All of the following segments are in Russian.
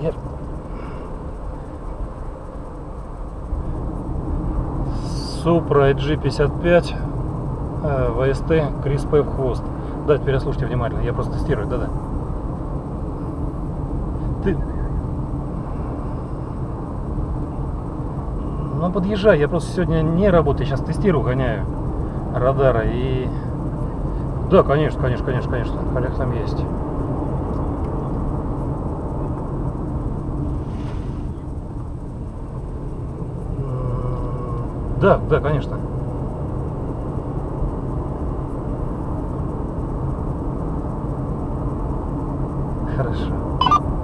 Я... Supra G55 э, VST Крис П в хвост. Да, теперь слушайте внимательно, я просто тестирую, да-да. Ты... Ну, подъезжай, я просто сегодня не работаю, сейчас тестирую, гоняю радара и... Да, конечно, конечно, конечно, конечно, коллег там есть. Да, да, конечно. Хорошо.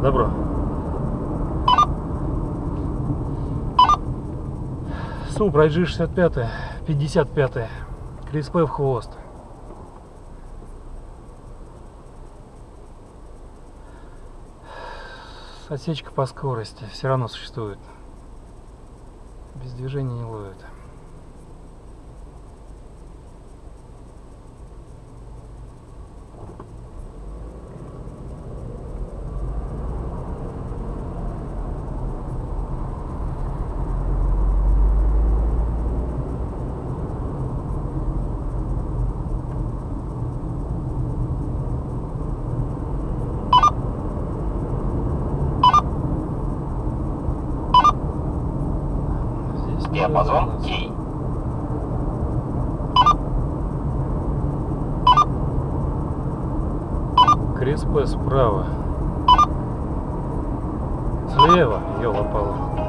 Добро. Супра G65, 55, Крис П в хвост. Осечка по скорости все равно существует. Без движения не ловит. Здесь не Диапазон. Кей. Крис П справа. Слева, елопала.